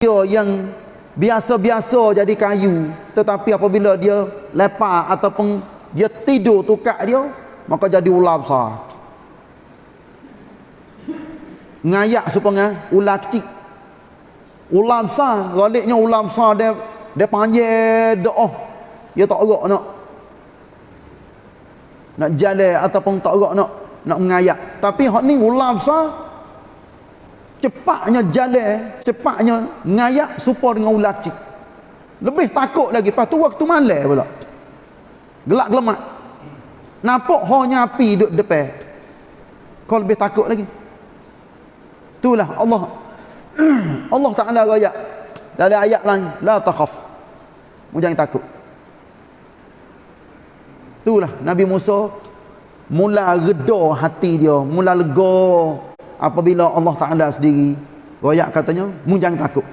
dia yang biasa-biasa jadi kayu. Tetapi apabila dia lepak ataupun dia tidur tukak dia maka jadi ular besar. Ngayak supaya ular kecil. Ular besar galiknya ular besar dia dia panjang doa dia tak erak nak. Nak jalan ataupun tak erak nak nak mengayak. Tapi hak ni ular besar cepatnya jalan cepatnya ngayak supaya dengan ular kecil lebih takut lagi. Lepas tu waktu malam pula gelak gelemak nampak hanya api duduk depan. Kau lebih takut lagi. Itulah Allah. Allah Ta'ala raya dari ayat lain la takhaf. Jangan takut. Itulah Nabi Musa mula reda hati dia mula lega apabila Allah Ta'ala sendiri royak katanya mu jangan takut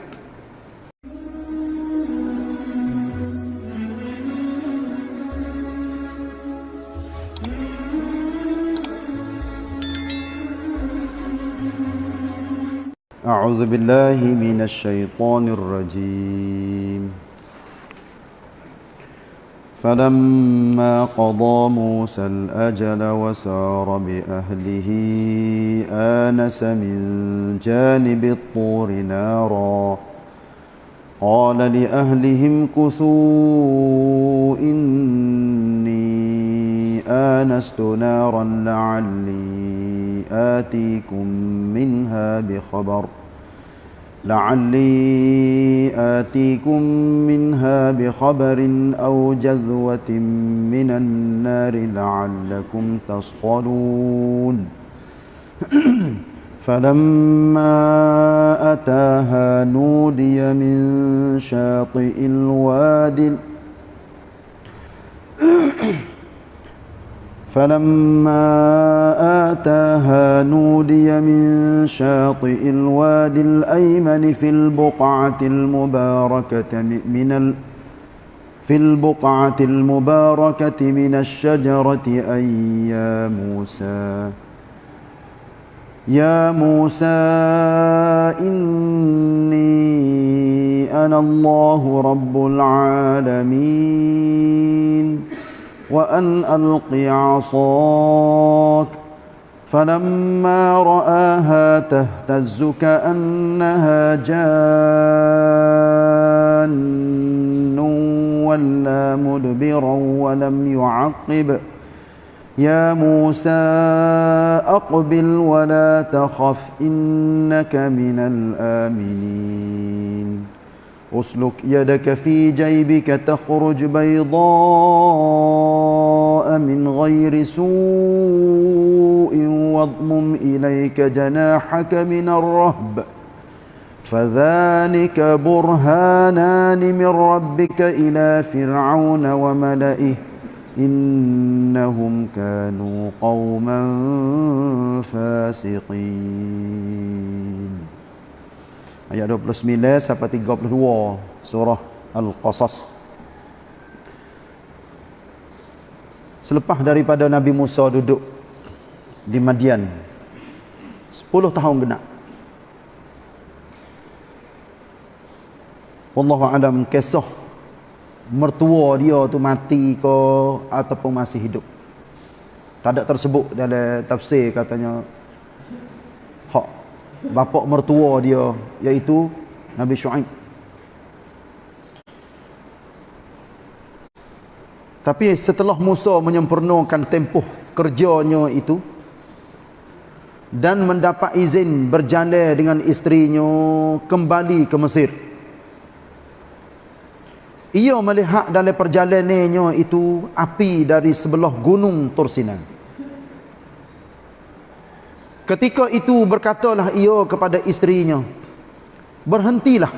أعوذ بالله من الشيطان الرجيم فلما قضى موسى الأجل وسار بأهله آنس من جانب الطور نارا. قال لأهلهم كثوا إني آنست نارا لعلي آتيكم منها بخبر ۖ. لعلي آتيكم منها بخبر أو جذوة من النار لعلكم تصطلون. فلما أتاها نودي من شاطئ الوادي فلما آتاها نودي من شاطئ الوادي الأيمن في البقعة المباركة من ال في البقعة المباركة من الشجرة أي يا موسى يا موسى إني أنا الله رب العالمين. وأن ألق عصاك فلما رآها تهتز كأنها جان ولا مدبرا ولم يعقب. يا موسى أقبل ولا تخف إنك من الآمنين. أسلك يدك في جيبك تخرج بيضاء من غير سوء واضمم إليك جناحك من الرهب. فذلك برهانان من ربك إلى فرعون وملئه إنهم كانوا قوما فاسقين. Ayat 29 sampai 32 surah Al-Qasas. Selepas daripada Nabi Musa duduk di Madian 10 tahun genap. Allah alam kisah mertua dia tu mati ke ataupun masih hidup. Tak ada tersebut dalam tafsir katanya bapa mertua dia iaitu Nabi Shu'aib. Tapi setelah Musa menyempurnakan tempoh kerjanya itu dan mendapat izin berjalan dengan isterinya kembali ke Mesir ia melihat dalam perjalanannya itu api dari sebelah gunung Tursinan Ketika itu berkatalah ia kepada isterinya, berhentilah.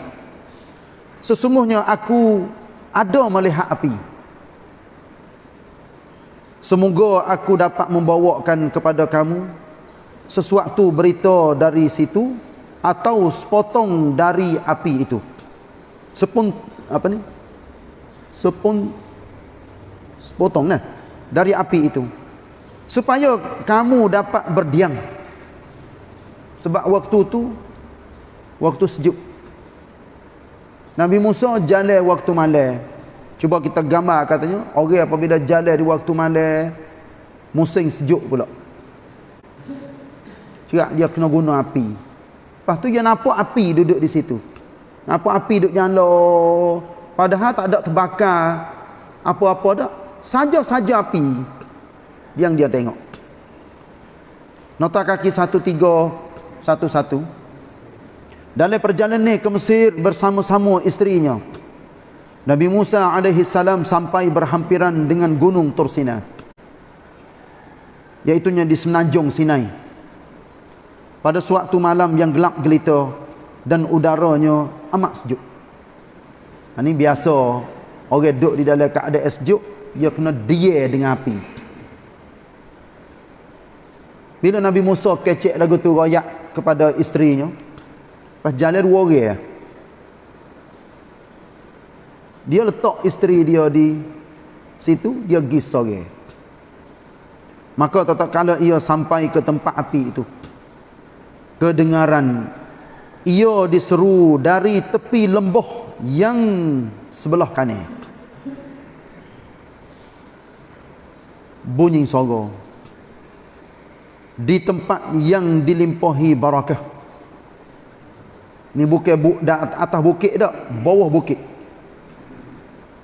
Sesungguhnya aku ada melihat api. Semoga aku dapat membawakan kepada kamu sesuatu berita dari situ atau sepotong dari api itu. Sepun apa ni? Sepun sepotong nah dari api itu. Supaya kamu dapat berdiam sebab waktu tu waktu sejuk. Nabi Musa jalan waktu malam. Cuba kita gambar katanya, orang okay, apabila jalan di waktu malam musim sejuk pula. Cuba dia kena guna api. Pastu dia nampak api duduk di situ. Nampak api duduk nyala. Padahal tak ada terbakar apa-apa dah. Saja-saja api yang dia tengok. Nota kaki satu-satu. Dalam perjalanan ke Mesir bersama-sama isterinya. Nabi Musa alaihi salam sampai berhampiran dengan gunung Tursina. Iaitunya di semenanjung Sinai. Pada suatu malam yang gelap gelita dan udaranya amat sejuk. Ha, ini biasa orang duduk di dalam keadaan sejuk, ia kena dia dengan api. Bila Nabi Musa kecek lagu tu royak kepada isterinya, jalan dua orang ya. Dia letak isteri dia di situ, dia pergi sore. Maka tak kala ia sampai ke tempat api itu, kedengaran ia diseru dari tepi lembah yang sebelah kanan bunyi suara di tempat yang dilimpahi barakah ni bukan bu, atas bukit dak bawah bukit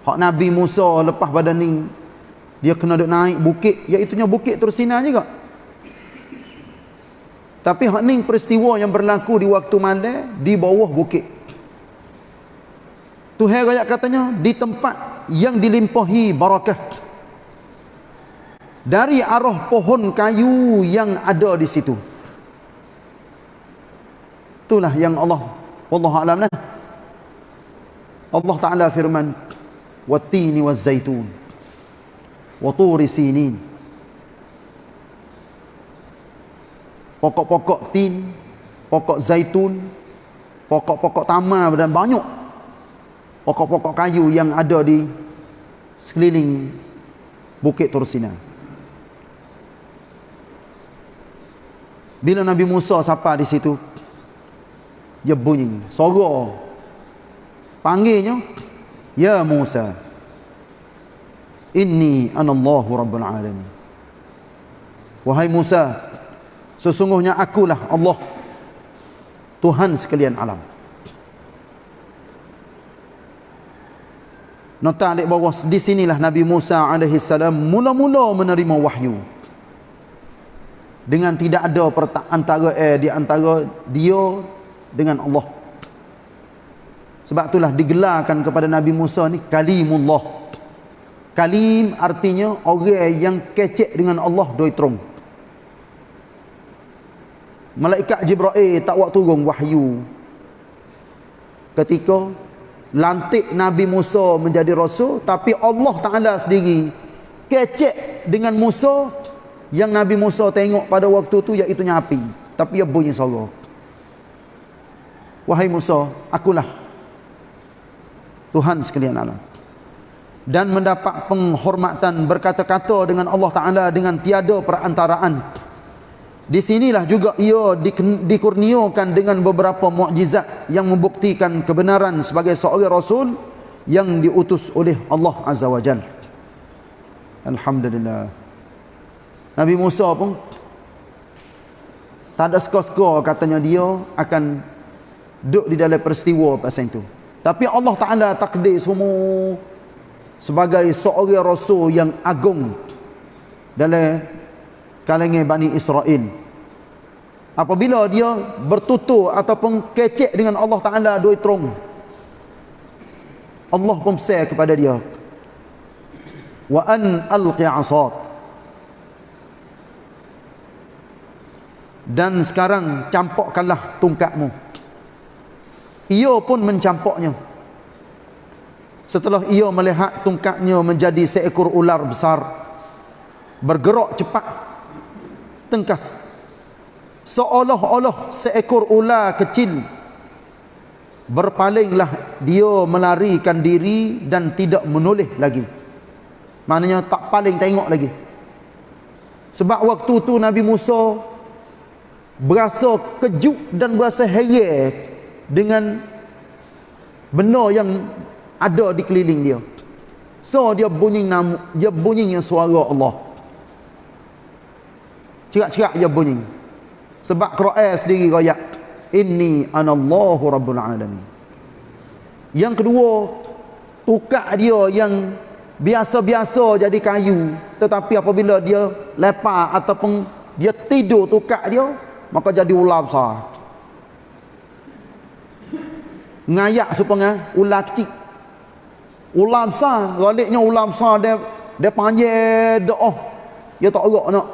hak Nabi Musa lepas pada ni dia kena duk naik bukit iaitu bukit tersinar juga tapi hak ni peristiwa yang berlaku di waktu malam di bawah bukit. Tuhan ayat katanya di tempat yang dilimpahi barakah. Dari arah pohon kayu yang ada di situ. Itulah yang Allah wallahu alam nah. Allah Taala firman wat-tini waz-zaitun wa turi sinin pokok-pokok tin, pokok zaitun, pokok-pokok tamar dan banyak pokok-pokok kayu yang ada di sekeliling Bukit Tursina. Bila Nabi Musa sapa di situ, dia bunyi, suara panggilnya, Ya Musa, Inni anallahu rabbul alamin. Wahai Musa, Sesungguhnya akulah Allah Tuhan sekalian alam Nota adik bawah di sinilah Nabi Musa alaihi salam mula-mula menerima wahyu. Dengan tidak ada antara eh, di antara dia dengan Allah. Sebab itulah digelarkan kepada Nabi Musa ni kalimullah. Kalim artinya orang yang kecek dengan Allah doi terung malaikat Jibril tak waktu turun wahyu ketika lantik Nabi Musa menjadi rasul tapi Allah Taala sendiri kecek dengan Musa yang Nabi Musa tengok pada waktu tu iaitu api tapi ia bunyi suara wahai Musa akulah Tuhan sekalian alam dan mendapat penghormatan berkata-kata dengan Allah Taala dengan tiada perantaraan di sinilah juga ia dikurniakan dengan beberapa mukjizat yang membuktikan kebenaran sebagai seorang rasul yang diutus oleh Allah Azza wa Jalla. Alhamdulillah. Nabi Musa pun tak ada skor-skor katanya dia akan duduk di dalam peristiwa pasal itu. Tapi Allah Ta'ala takdir semua sebagai seorang rasul yang agung dalam kalangan Bani Israel. Apabila dia bertutur ataupun kecek dengan Allah Ta'ala dua terung. Allah pun say kepada dia. Wa an alqi asad. Dan sekarang campakkanlah tungkatmu. Ia pun mencampaknya. Setelah ia melihat tungkatnya menjadi seekor ular besar. Bergerak cepat tengkas seolah-olah seekor ular kecil berpalinglah dia melarikan diri dan tidak menoleh lagi maknanya tak paling tengok lagi sebab waktu tu Nabi Musa berasa kejut dan berasa heran dengan benda yang ada di keliling dia. So dia bunyi nam dia bunyinya suara Allah. Cerak-cerak dia bunyi. Sebab Quran sendiri royak inni anallahu rabbul alamin. Yang kedua tukar dia yang biasa-biasa jadi kayu. Tetapi apabila dia lepas ataupun dia tidur tukar dia maka jadi ular besar. Ngayak supaya ular kecil. Ular besar galiknya ular besar dia dia panggil doa dia tak erak nak.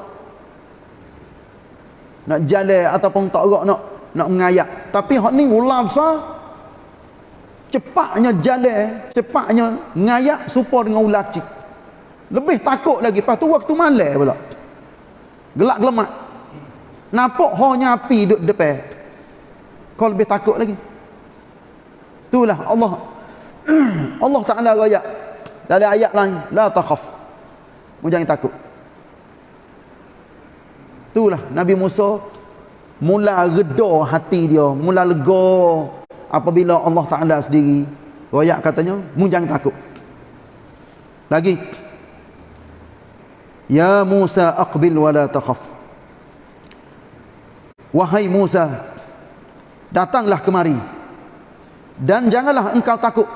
Nak jalan ataupun tak erak nak nak mengayak. Tapi hak ni ular besar cepatnya jalan cepatnya ngayak supaya dengan ular kecil. Lebih takut lagi. Lepas tu waktu malam pula gelak gelemak nampak hanya api duduk depan. Kau lebih takut lagi. Itulah Allah. Allah Ta'ala raya dari ayat lain la takhaf. Jangan takut. Itulah Nabi Musa. Mula reda hati dia. Mula lega apabila Allah Ta'ala sendiri. Raya katanya jangan takut. Lagi. Ya Musa aqbil wa la takhaf Wahai Musa datanglah kemari. Dan janganlah engkau takut.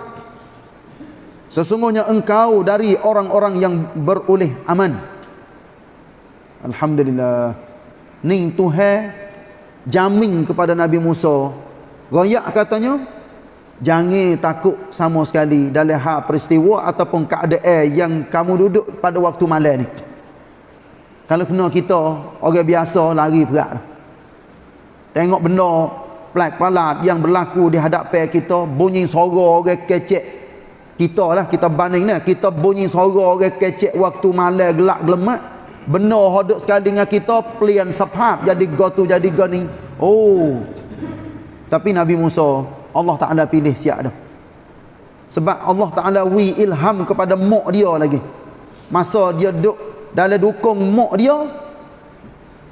Sesungguhnya engkau dari orang-orang yang beroleh aman. Alhamdulillah. Ni tuhan jamin kepada Nabi Musa. Royak katanya jangan takut sama sekali dalam hal peristiwa ataupun keadaan yang kamu duduk pada waktu malam ni. Kalau kena kita orang biasa lari berat tengok benda pelak palat yang berlaku di hadapan kita bunyi suara orang kecek. Kita lah kita banding ni kita bunyi suara orang kecek waktu malam gelak gelemat benar hodok sekali dengan kita pelian sepap jadi gotu jadi gani oh. Tapi Nabi Musa Allah tak ada pilih siap dah. Sebab Allah Ta'ala wi ilham kepada mak dia lagi. Masa dia duduk dalam dukung mak dia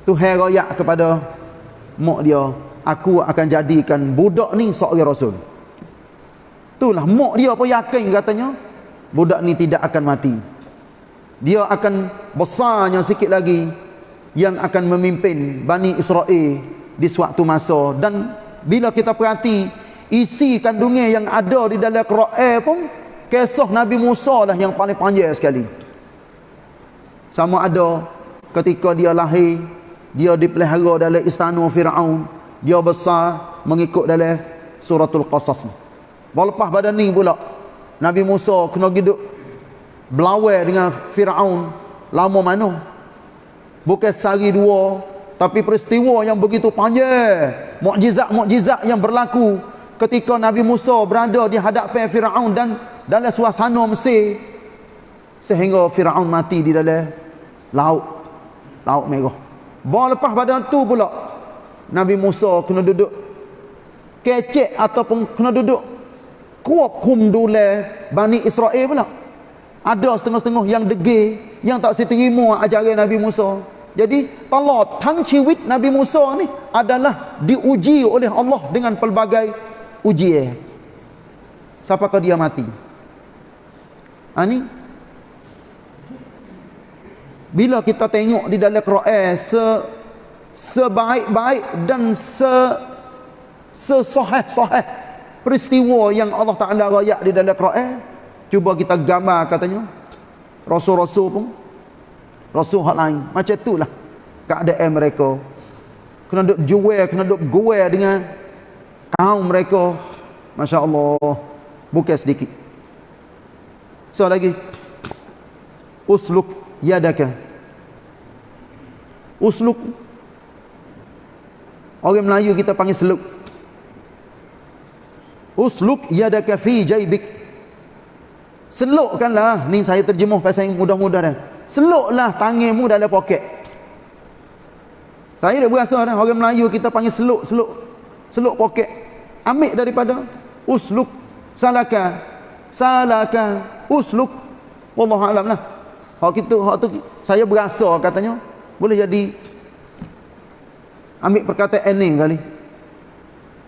Tuhan rayak kepada mak dia aku akan jadikan budak ni seorang rasul. Itulah mak dia pun yakin katanya budak ni tidak akan mati. Dia akan besarnya sikit lagi yang akan memimpin Bani Israel di suatu masa. Dan bila kita perhati isi kandungnya yang ada di dalam Quran pun kisah Nabi Musa lah yang paling panjang sekali. Sama ada ketika dia lahir dia dipelihara dalam istana Fir'aun. Dia besar mengikut dalam suratul qasas ni. Lepas pada ni pula Nabi Musa kena hidup belawai dengan Fir'aun. Lama mana? Bukan sehari dua. Tapi peristiwa yang begitu panjang mukjizat-mukjizat yang berlaku ketika Nabi Musa berada di hadapan Fir'aun dan dalam suasana Mesir sehingga Fir'aun mati di dalam laut. Laut merah bawa lepas pada tu pula. Nabi Musa kena duduk kecek ataupun kena duduk kuap kum dule Bani Israel pula. Ada setengah-setengah yang degil yang tak seterima ajaran Nabi Musa. Jadi Allah tang ciwit Nabi Musa ni adalah diuji oleh Allah dengan pelbagai ujian. Siapakah dia mati? Ani ha, bila kita tengok di dalam Quran se sebaik-baik dan se sesahih-sahih peristiwa yang Allah Taala rayak di dalam Quran cuba kita gambar katanya. Rasul-rasul pun rasul hak lain. Macam itulah keadaan mereka. Kena duk jual kena duk gual dengan kaum mereka. masya-Allah bukan sedikit. So lagi usluk yadaka usluk Orang Melayu kita panggil seluk. Usluk yadaka fi jaybik. Selukkanlah. Ni saya terjemuh pasal yang mudah-mudah dah. Seluklah tanganmu dalam poket. Saya dah berasa dah orang Melayu kita panggil seluk, seluk. Seluk poket. Ambil daripada usluk salaka. Salaka usluk. Wallahu alam lah. Hak kita hak tu saya berasa katanya boleh jadi ambil perkataan ni kali.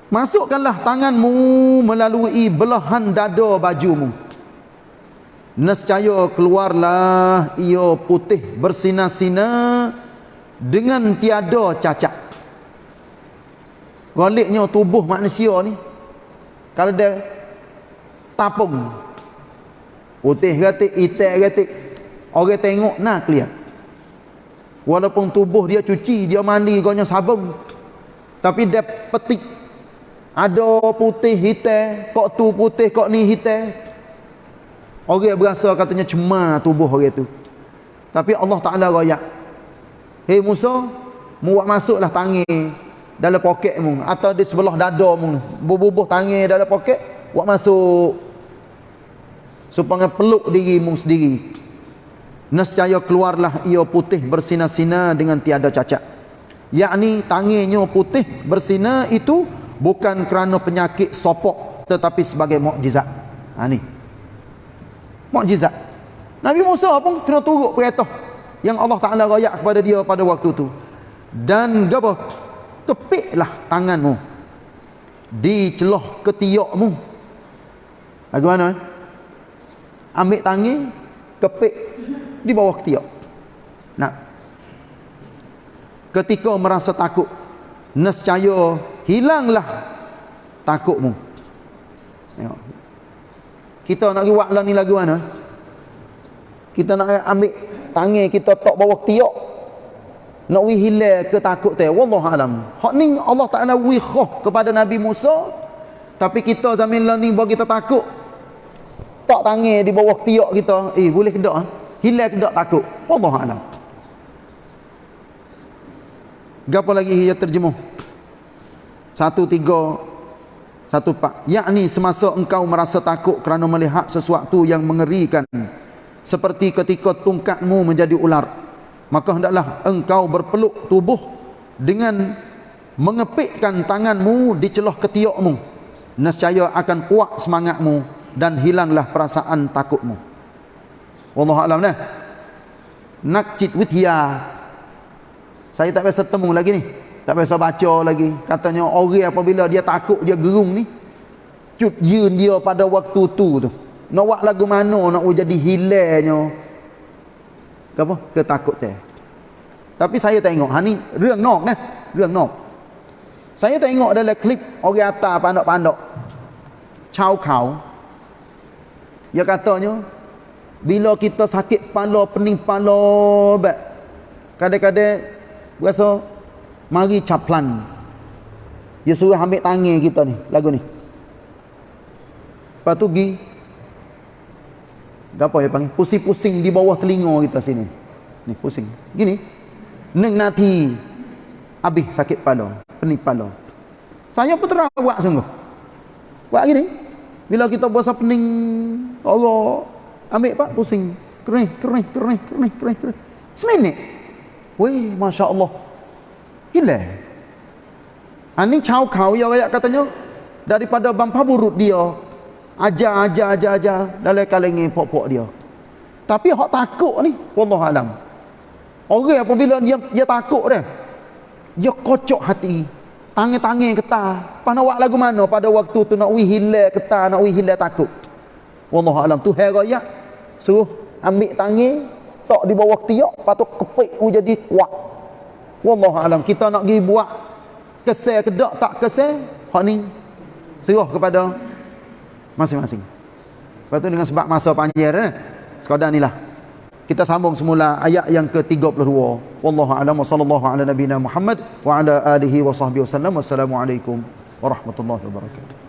Masukkanlah tanganmu melalui belahan dada bajumu. Nescaya keluarlah ia putih bersinar-sinar dengan tiada cacat. Galiknya tubuh manusia ni kalau dia tapung putih gatik hitam gatik orang tengok nak clear walaupun tubuh dia cuci dia mandi ganya sabun tapi dia petik ada putih hitam kok tu putih kok ni hitam Orang berasa katanya cemar tubuh orang tu. Tapi Allah Ta'ala rayak. Hei Musa, mu buat masuklah tangi dalam poket mu. Atau di sebelah dada mu. Bubuh-bubuh tangi dalam poket, buat masuk. Supaya peluk diri mu sendiri. Nescaya keluarlah ia putih bersinar-sinar dengan tiada cacat. Yakni tanginya putih bersinar itu bukan kerana penyakit sopok tetapi sebagai mukjizat. Ha ni mukjizat. Nabi Musa pun kena turut perintah yang Allah Taala royak kepada dia pada waktu tu. Dan gapo? Kepiklah tanganmu di celah ketiakmu. Bagaimana? Eh? Ambil tangi, kepik di bawah ketiak. Nah. Ketika merasa takut, nescaya hilanglah takutmu. Tengok. Kita nak buat lah ni lagu mana? Kita nak ambil tangan kita tok bawah tiok. Nak wi hilang ke takut teh. Wallahu alam. Hak ni Allah Taala wi khah kepada Nabi Musa. Tapi kita zaman lah ni bagi kita takut. Tak tangan di bawah tiok kita. Eh boleh ke tak? Hilang tak takut? Wallahu alam. Gapo lagi ia terjemuh? Satu tiga satu pak yakni semasa engkau merasa takut kerana melihat sesuatu yang mengerikan seperti ketika tungkatmu menjadi ular maka hendaklah engkau berpeluk tubuh dengan mengepikkan tanganmu di celah ketiakmu nescaya akan kuat semangatmu dan hilanglah perasaan takutmu Wallahu alam lah. Nak cit witia. Saya tak biasa temu lagi ni. Tak biasa baca lagi. Katanya orang apabila dia takut dia gerung ni. Cut yun dia pada waktu tu tu. Nak buat lagu mana nak jadi hilangnya. Apa? Ketakut dia. Tapi saya tengok. Ha ni rung nok ni. Rung nok. Saya tengok dalam klip orang atas pandok-pandok. Chow kau. Dia katanya bila kita sakit kepala pening kepala kadang-kadang rasa mari caplan. Dia suruh ambil tangan kita ni lagu ni. Lepas tu pergi apa ya panggil? Pusing-pusing di bawah telinga kita sini. Ni pusing. Gini. Neng nanti habis sakit kepala pening kepala saya pun terang buat sungguh. Buat gini. Bila kita berasa pening Allah ambil pak pusing kering kering kering kering kering kering seminit weh Masya Allah Gila. Ani chau kau ya kayak katanya daripada bangpa burut dia. Aja aja aja aja dalam kalengi pok-pok dia. Tapi hak takut ni wallah alam. Orang apabila dia dia takut dia. Dia kocok hati. Tangan-tangan ketah. Pada waktu lagu mana pada waktu tu nak wih hilang ketah, nak wih hilang takut. Wallah alam. Tu hai raya. Suruh ambil tangan tok di bawah tiak patut kepik jadi kuat wallahu alam. Kita nak pergi buat kesal ke tak tak kesal hak ni. Serah kepada masing-masing. Lepas tu dengan sebab masa panjang eh sekadar inilah kita sambung semula ayat yang ke-32 wallahu alam. Wa sallallahu ala nabiyina muhammad wa ala alihi wa sahbihi wasallam wassalamu alaikum warahmatullahi wabarakatuh